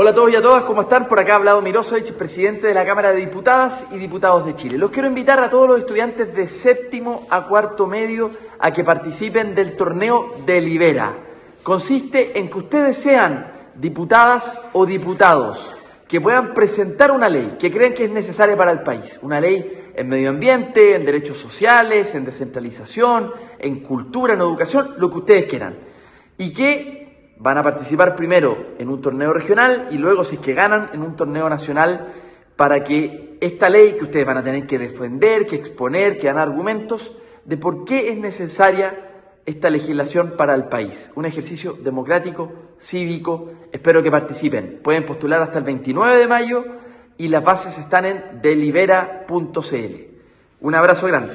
Hola a todos y a todas, ¿cómo están? Por acá ha hablado Mirosovich, presidente de la Cámara de Diputadas y Diputados de Chile. Los quiero invitar a todos los estudiantes de séptimo a cuarto medio a que participen del torneo Delibera. Consiste en que ustedes sean diputadas o diputados que puedan presentar una ley que creen que es necesaria para el país. Una ley en medio ambiente, en derechos sociales, en descentralización, en cultura, en educación, lo que ustedes quieran. Y que van a participar primero en un torneo regional y luego, si es que ganan, en un torneo nacional para que esta ley que ustedes van a tener que defender, que exponer, que dar argumentos de por qué es necesaria esta legislación para el país. Un ejercicio democrático, cívico. Espero que participen. Pueden postular hasta el 29 de mayo y las bases están en delibera.cl. Un abrazo grande.